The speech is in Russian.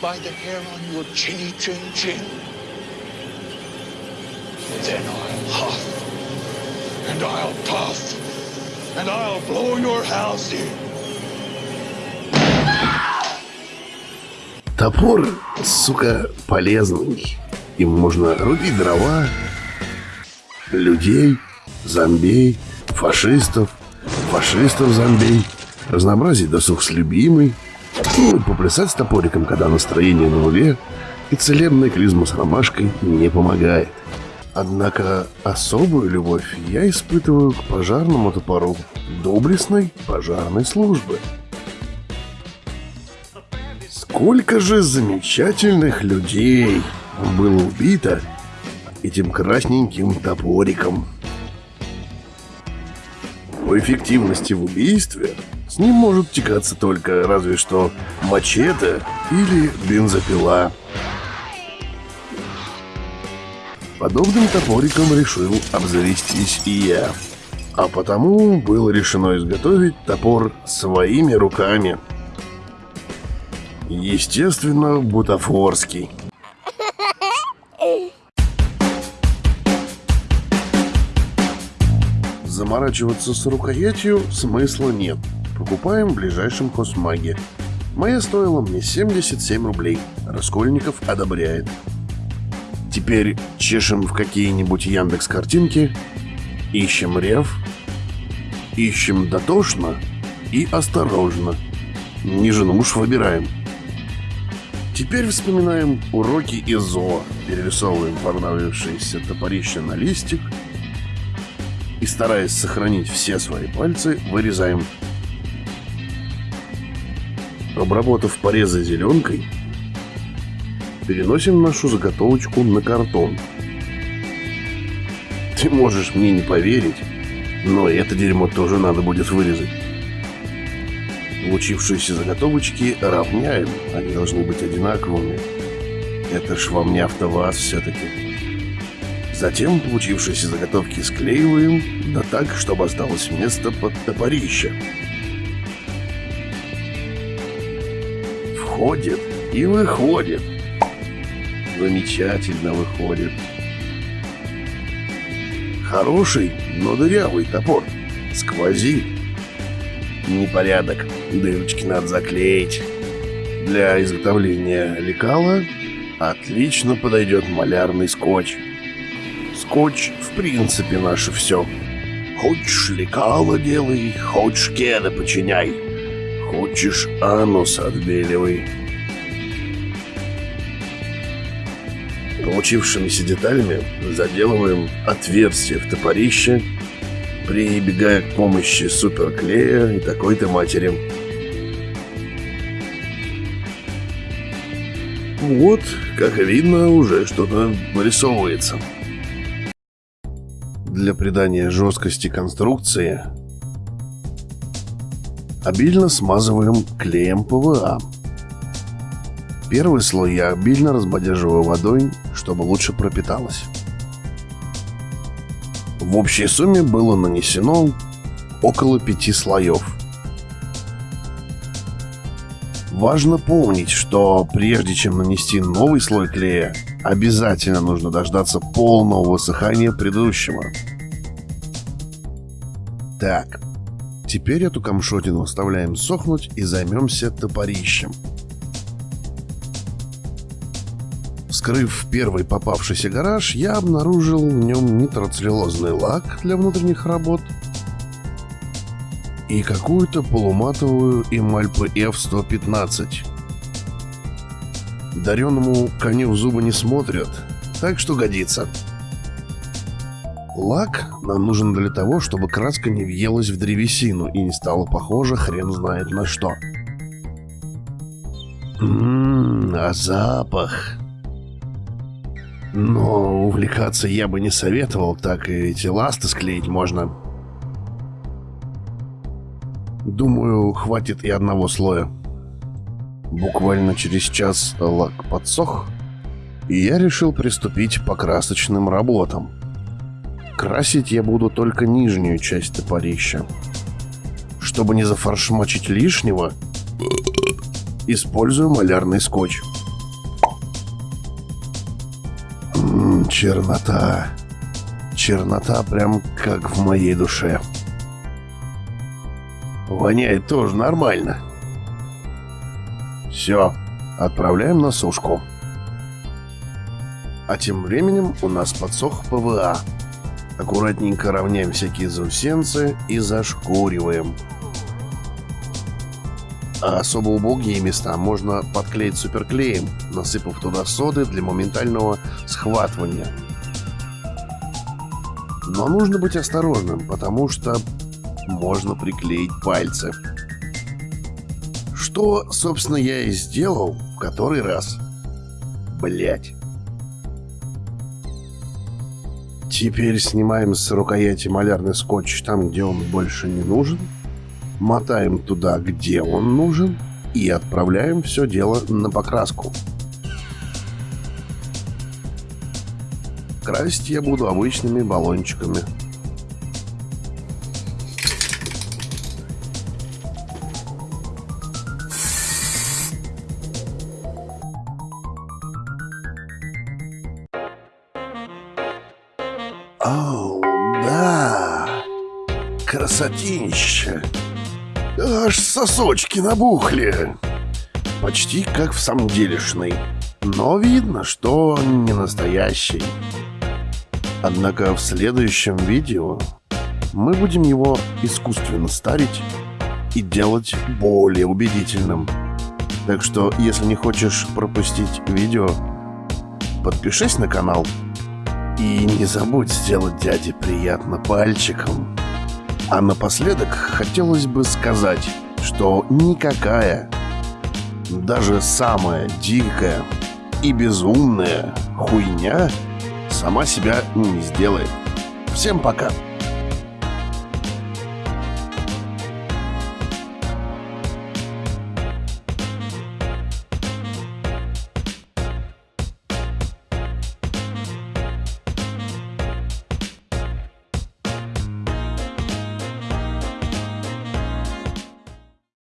by the hair on your chinny chin chin. Then I'll huff, and I'll puff, and I'll blow your house in. Топор, сука, полезный. Им можно рубить дрова, людей, зомбей, фашистов, фашистов-зомбей, разнообразить досуг с любимой, ну поплясать с топориком, когда настроение на нуле, и целебная клизма с ромашкой не помогает. Однако особую любовь я испытываю к пожарному топору доблестной пожарной службы. Сколько же замечательных людей было убито этим красненьким топориком. По эффективности в убийстве с ним может текаться только разве что мачете или бензопила. Подобным топориком решил обзавестись и я. А потому было решено изготовить топор своими руками. Естественно, бутафорский. Заморачиваться с рукоятью смысла нет. Покупаем в ближайшем хозмаге. Моя стоила мне 77 рублей. Раскольников одобряет. Теперь чешем в какие-нибудь Яндекс картинки, ищем рев, ищем дотошно и осторожно. Ниже уж выбираем. Теперь вспоминаем уроки из перерисовываем понравившееся топорище на листик и, стараясь сохранить все свои пальцы, вырезаем. Обработав порезы зеленкой, переносим нашу заготовочку на картон. Ты можешь мне не поверить, но это дерьмо тоже надо будет вырезать. Получившиеся заготовочки равняем, они должны быть одинаковыми. Это ж вам не автоваз все-таки. Затем получившиеся заготовки склеиваем, да так, чтобы осталось место под топорище. Входит и выходит. Замечательно выходит. Хороший, но дырявый топор. Сквозит. Непорядок. Дырочки надо заклеить. Для изготовления лекала отлично подойдет малярный скотч. Скотч в принципе наше все. Хочешь лекало делай, хочешь кеды починяй. Хочешь анус отбеливай. Получившимися деталями заделываем отверстие в топорище, прибегая к помощи суперклея и такой-то матери. Вот, как видно, уже что-то вырисовывается. Для придания жесткости конструкции обильно смазываем клеем ПВА. Первый слой я обильно разбодяживаю водой, чтобы лучше пропиталось. В общей сумме было нанесено около пяти слоев. Важно помнить, что прежде чем нанести новый слой клея, обязательно нужно дождаться полного высыхания предыдущего. Так, теперь эту камшотину оставляем сохнуть и займемся топорищем. Вскрыв первый попавшийся гараж, я обнаружил в нем нитроцеллюлозный лак для внутренних работ и какую-то полуматовую эмаль PF-115. Дареному коню в зубы не смотрят, так что годится. Лак нам нужен для того, чтобы краска не въелась в древесину и не стала похожа хрен знает на что. Ммм, а запах... Но увлекаться я бы не советовал, так и эти ласты склеить можно. Думаю, хватит и одного слоя. Буквально через час лак подсох, и я решил приступить по красочным работам. Красить я буду только нижнюю часть топорища. Чтобы не зафаршмачить лишнего, использую малярный скотч. М -м, чернота. Чернота прям как в моей душе. Воняет тоже нормально. Все, отправляем на сушку. А тем временем у нас подсох ПВА. Аккуратненько равняем всякие заусенцы и зашкуриваем. А особо убогие места можно подклеить суперклеем, насыпав туда соды для моментального схватывания. Но нужно быть осторожным, потому что можно приклеить пальцы. Что, собственно, я и сделал в который раз. Блять. Теперь снимаем с рукояти малярный скотч там, где он больше не нужен. Мотаем туда, где он нужен. И отправляем все дело на покраску. Красить я буду обычными баллончиками. Оу, да, красотища. Аж сосочки набухли. Почти как в самом делешный. Но видно, что не настоящий. Однако в следующем видео мы будем его искусственно старить и делать более убедительным. Так что, если не хочешь пропустить видео, подпишись на канал и не забудь сделать дяде приятно пальчиком. А напоследок хотелось бы сказать, что никакая, даже самая дикая и безумная хуйня сама себя не сделает. Всем пока!